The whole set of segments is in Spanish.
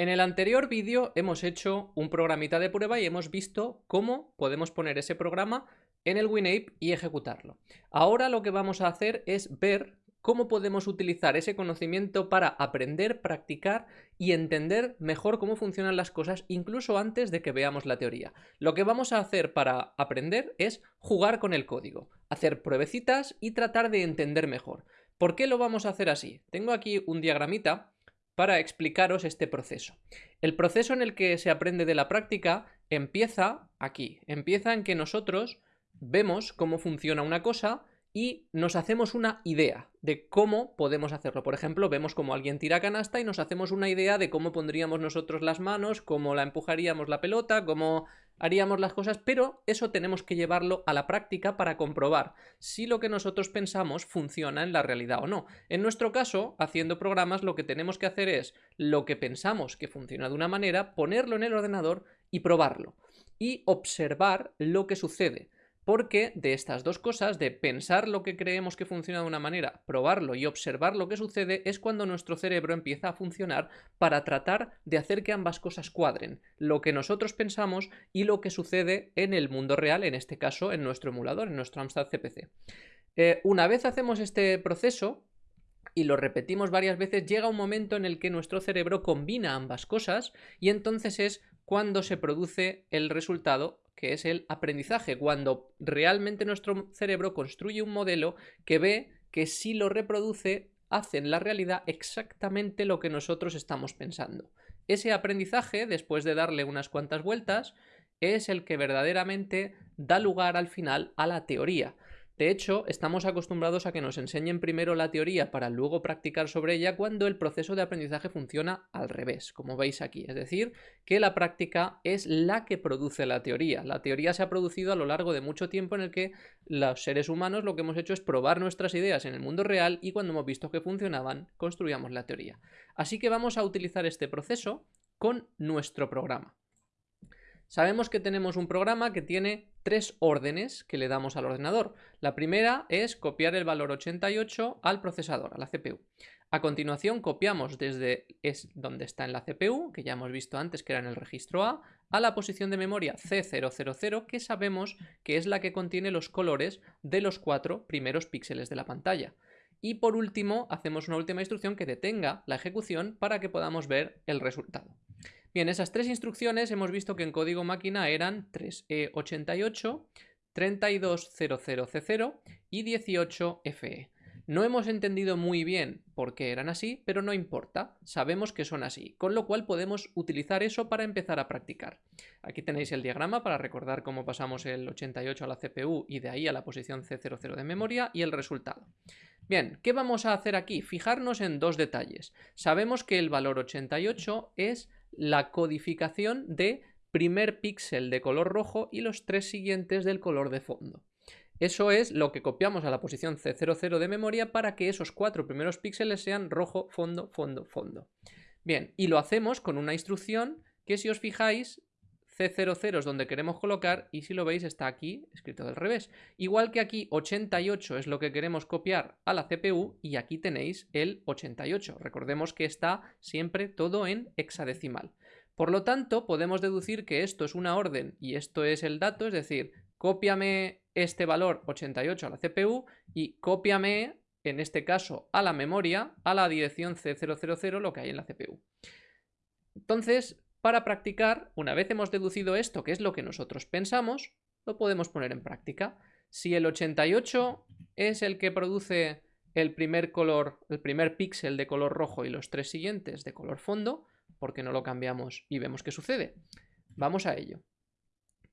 En el anterior vídeo hemos hecho un programita de prueba y hemos visto cómo podemos poner ese programa en el WinApe y ejecutarlo. Ahora lo que vamos a hacer es ver cómo podemos utilizar ese conocimiento para aprender, practicar y entender mejor cómo funcionan las cosas incluso antes de que veamos la teoría. Lo que vamos a hacer para aprender es jugar con el código, hacer pruebecitas y tratar de entender mejor. ¿Por qué lo vamos a hacer así? Tengo aquí un diagramita para explicaros este proceso. El proceso en el que se aprende de la práctica empieza aquí, empieza en que nosotros vemos cómo funciona una cosa y nos hacemos una idea de cómo podemos hacerlo. Por ejemplo, vemos cómo alguien tira canasta y nos hacemos una idea de cómo pondríamos nosotros las manos, cómo la empujaríamos la pelota, cómo haríamos las cosas, pero eso tenemos que llevarlo a la práctica para comprobar si lo que nosotros pensamos funciona en la realidad o no. En nuestro caso, haciendo programas, lo que tenemos que hacer es lo que pensamos que funciona de una manera, ponerlo en el ordenador y probarlo. Y observar lo que sucede porque de estas dos cosas, de pensar lo que creemos que funciona de una manera, probarlo y observar lo que sucede, es cuando nuestro cerebro empieza a funcionar para tratar de hacer que ambas cosas cuadren, lo que nosotros pensamos y lo que sucede en el mundo real, en este caso en nuestro emulador, en nuestro Amstrad CPC. Eh, una vez hacemos este proceso, y lo repetimos varias veces, llega un momento en el que nuestro cerebro combina ambas cosas y entonces es cuando se produce el resultado que es el aprendizaje, cuando realmente nuestro cerebro construye un modelo que ve que si lo reproduce hace en la realidad exactamente lo que nosotros estamos pensando. Ese aprendizaje, después de darle unas cuantas vueltas, es el que verdaderamente da lugar al final a la teoría. De hecho, estamos acostumbrados a que nos enseñen primero la teoría para luego practicar sobre ella cuando el proceso de aprendizaje funciona al revés, como veis aquí. Es decir, que la práctica es la que produce la teoría. La teoría se ha producido a lo largo de mucho tiempo en el que los seres humanos lo que hemos hecho es probar nuestras ideas en el mundo real y cuando hemos visto que funcionaban, construíamos la teoría. Así que vamos a utilizar este proceso con nuestro programa. Sabemos que tenemos un programa que tiene tres órdenes que le damos al ordenador. La primera es copiar el valor 88 al procesador, a la CPU. A continuación copiamos desde es donde está en la CPU, que ya hemos visto antes que era en el registro A, a la posición de memoria C000, que sabemos que es la que contiene los colores de los cuatro primeros píxeles de la pantalla. Y por último, hacemos una última instrucción que detenga la ejecución para que podamos ver el resultado. Bien, esas tres instrucciones hemos visto que en código máquina eran 3E88, 3200C0 y 18FE. No hemos entendido muy bien por qué eran así, pero no importa, sabemos que son así, con lo cual podemos utilizar eso para empezar a practicar. Aquí tenéis el diagrama para recordar cómo pasamos el 88 a la CPU y de ahí a la posición C00 de memoria y el resultado. Bien, ¿qué vamos a hacer aquí? Fijarnos en dos detalles. Sabemos que el valor 88 es la codificación de primer píxel de color rojo y los tres siguientes del color de fondo. Eso es lo que copiamos a la posición C00 de memoria para que esos cuatro primeros píxeles sean rojo, fondo, fondo, fondo. Bien, y lo hacemos con una instrucción que si os fijáis C00 es donde queremos colocar y si lo veis está aquí escrito del revés. Igual que aquí 88 es lo que queremos copiar a la CPU y aquí tenéis el 88. Recordemos que está siempre todo en hexadecimal. Por lo tanto, podemos deducir que esto es una orden y esto es el dato, es decir, cópiame este valor 88 a la CPU y cópiame, en este caso, a la memoria, a la dirección C000 lo que hay en la CPU. Entonces, para practicar, una vez hemos deducido esto, que es lo que nosotros pensamos, lo podemos poner en práctica. Si el 88 es el que produce el primer color, el primer píxel de color rojo y los tres siguientes de color fondo, ¿por qué no lo cambiamos y vemos qué sucede? Vamos a ello.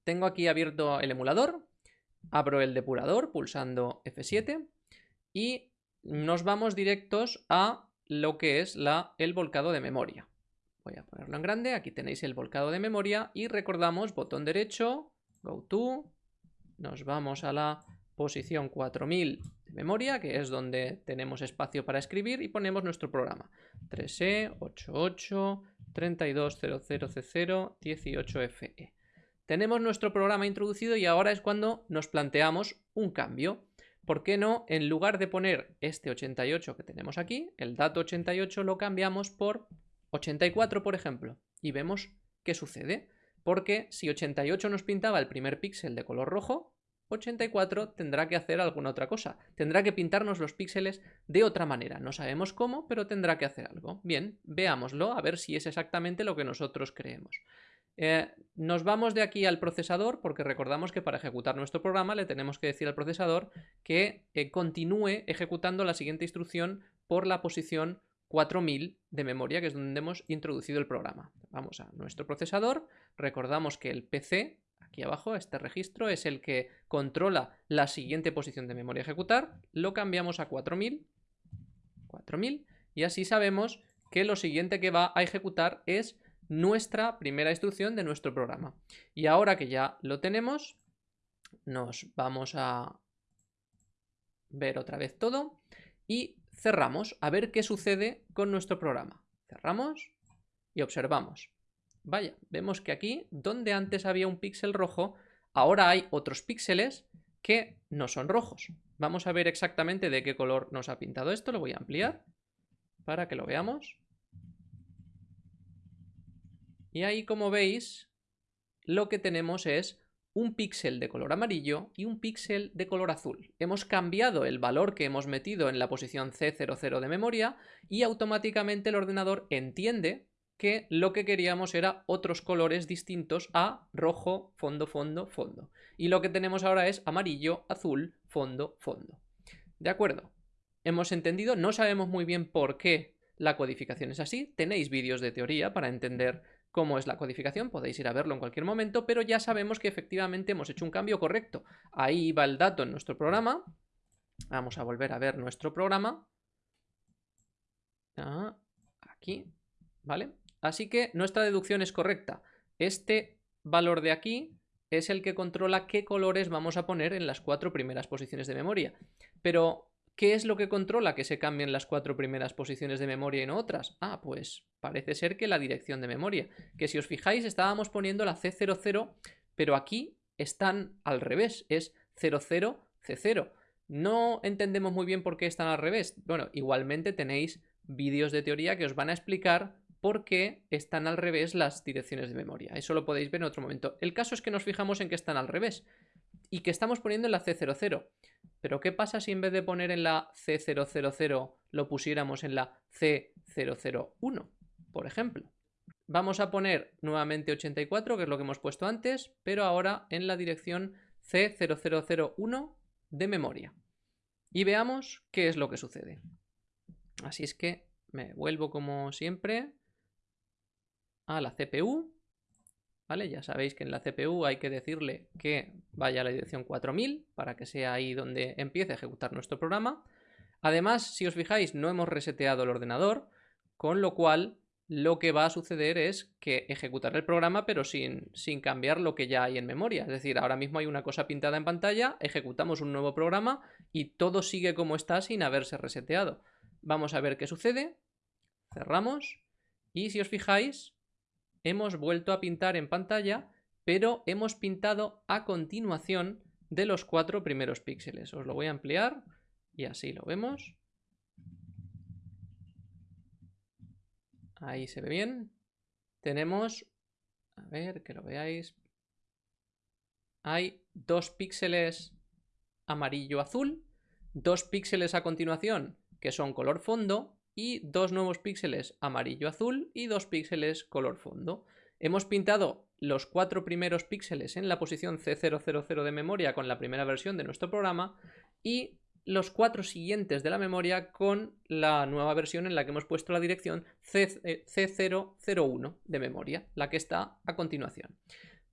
Tengo aquí abierto el emulador, abro el depurador pulsando F7 y nos vamos directos a lo que es la, el volcado de memoria. Voy a ponerlo en grande, aquí tenéis el volcado de memoria y recordamos botón derecho, go to, nos vamos a la posición 4000 de memoria, que es donde tenemos espacio para escribir y ponemos nuestro programa. 3E, 88, 3200C0, 18FE. Tenemos nuestro programa introducido y ahora es cuando nos planteamos un cambio. ¿Por qué no, en lugar de poner este 88 que tenemos aquí, el dato 88 lo cambiamos por 84, por ejemplo, y vemos qué sucede. Porque si 88 nos pintaba el primer píxel de color rojo, 84 tendrá que hacer alguna otra cosa. Tendrá que pintarnos los píxeles de otra manera. No sabemos cómo, pero tendrá que hacer algo. Bien, veámoslo, a ver si es exactamente lo que nosotros creemos. Eh, nos vamos de aquí al procesador porque recordamos que para ejecutar nuestro programa le tenemos que decir al procesador que eh, continúe ejecutando la siguiente instrucción por la posición 4000 de memoria, que es donde hemos introducido el programa. Vamos a nuestro procesador, recordamos que el PC, aquí abajo, este registro, es el que controla la siguiente posición de memoria a ejecutar, lo cambiamos a 4000, 4000, y así sabemos que lo siguiente que va a ejecutar es nuestra primera instrucción de nuestro programa. Y ahora que ya lo tenemos, nos vamos a ver otra vez todo y cerramos a ver qué sucede con nuestro programa. Cerramos y observamos. Vaya, vemos que aquí, donde antes había un píxel rojo, ahora hay otros píxeles que no son rojos. Vamos a ver exactamente de qué color nos ha pintado esto. Lo voy a ampliar para que lo veamos. Y ahí, como veis, lo que tenemos es un píxel de color amarillo y un píxel de color azul. Hemos cambiado el valor que hemos metido en la posición C00 de memoria y automáticamente el ordenador entiende que lo que queríamos era otros colores distintos a rojo, fondo, fondo, fondo. Y lo que tenemos ahora es amarillo, azul, fondo, fondo. ¿De acuerdo? Hemos entendido, no sabemos muy bien por qué la codificación es así. Tenéis vídeos de teoría para entender cómo es la codificación, podéis ir a verlo en cualquier momento, pero ya sabemos que efectivamente hemos hecho un cambio correcto. Ahí va el dato en nuestro programa. Vamos a volver a ver nuestro programa. Aquí, ¿vale? Así que nuestra deducción es correcta. Este valor de aquí es el que controla qué colores vamos a poner en las cuatro primeras posiciones de memoria. Pero ¿Qué es lo que controla que se cambien las cuatro primeras posiciones de memoria y no otras? Ah, pues parece ser que la dirección de memoria. Que si os fijáis estábamos poniendo la C00, pero aquí están al revés, es 00C0. No entendemos muy bien por qué están al revés. Bueno, igualmente tenéis vídeos de teoría que os van a explicar por qué están al revés las direcciones de memoria. Eso lo podéis ver en otro momento. El caso es que nos fijamos en que están al revés y que estamos poniendo en la C00. Pero ¿qué pasa si en vez de poner en la C000 lo pusiéramos en la C001, por ejemplo? Vamos a poner nuevamente 84, que es lo que hemos puesto antes, pero ahora en la dirección C0001 de memoria. Y veamos qué es lo que sucede. Así es que me vuelvo como siempre a la CPU ¿vale? Ya sabéis que en la CPU hay que decirle que vaya a la dirección 4000 para que sea ahí donde empiece a ejecutar nuestro programa. Además, si os fijáis, no hemos reseteado el ordenador, con lo cual lo que va a suceder es que ejecutará el programa pero sin, sin cambiar lo que ya hay en memoria. Es decir, ahora mismo hay una cosa pintada en pantalla, ejecutamos un nuevo programa y todo sigue como está sin haberse reseteado. Vamos a ver qué sucede. Cerramos. Y si os fijáis, hemos vuelto a pintar en pantalla, pero hemos pintado a continuación de los cuatro primeros píxeles. Os lo voy a ampliar y así lo vemos. Ahí se ve bien. Tenemos, a ver, que lo veáis. Hay dos píxeles amarillo-azul, dos píxeles a continuación que son color fondo y dos nuevos píxeles amarillo-azul y dos píxeles color fondo. Hemos pintado los cuatro primeros píxeles en la posición C000 de memoria con la primera versión de nuestro programa y los cuatro siguientes de la memoria con la nueva versión en la que hemos puesto la dirección C001 de memoria, la que está a continuación.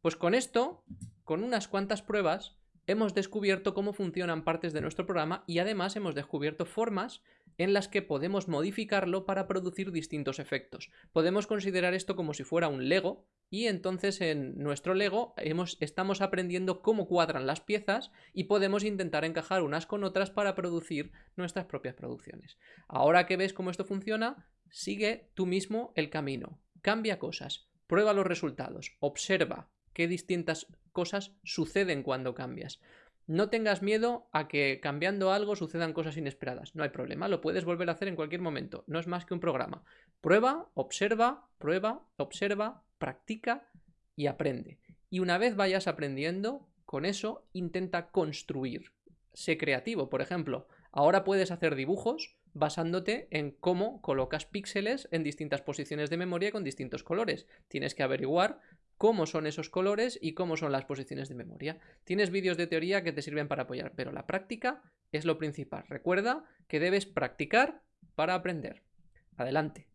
Pues con esto, con unas cuantas pruebas, hemos descubierto cómo funcionan partes de nuestro programa y además hemos descubierto formas en las que podemos modificarlo para producir distintos efectos. Podemos considerar esto como si fuera un Lego y entonces en nuestro Lego estamos aprendiendo cómo cuadran las piezas y podemos intentar encajar unas con otras para producir nuestras propias producciones. Ahora que ves cómo esto funciona, sigue tú mismo el camino. Cambia cosas, prueba los resultados, observa qué distintas cosas suceden cuando cambias. No tengas miedo a que cambiando algo sucedan cosas inesperadas. No hay problema, lo puedes volver a hacer en cualquier momento. No es más que un programa. Prueba, observa, prueba, observa, practica y aprende. Y una vez vayas aprendiendo, con eso intenta construir. Sé creativo, por ejemplo. Ahora puedes hacer dibujos basándote en cómo colocas píxeles en distintas posiciones de memoria con distintos colores. Tienes que averiguar cómo son esos colores y cómo son las posiciones de memoria. Tienes vídeos de teoría que te sirven para apoyar, pero la práctica es lo principal. Recuerda que debes practicar para aprender. Adelante.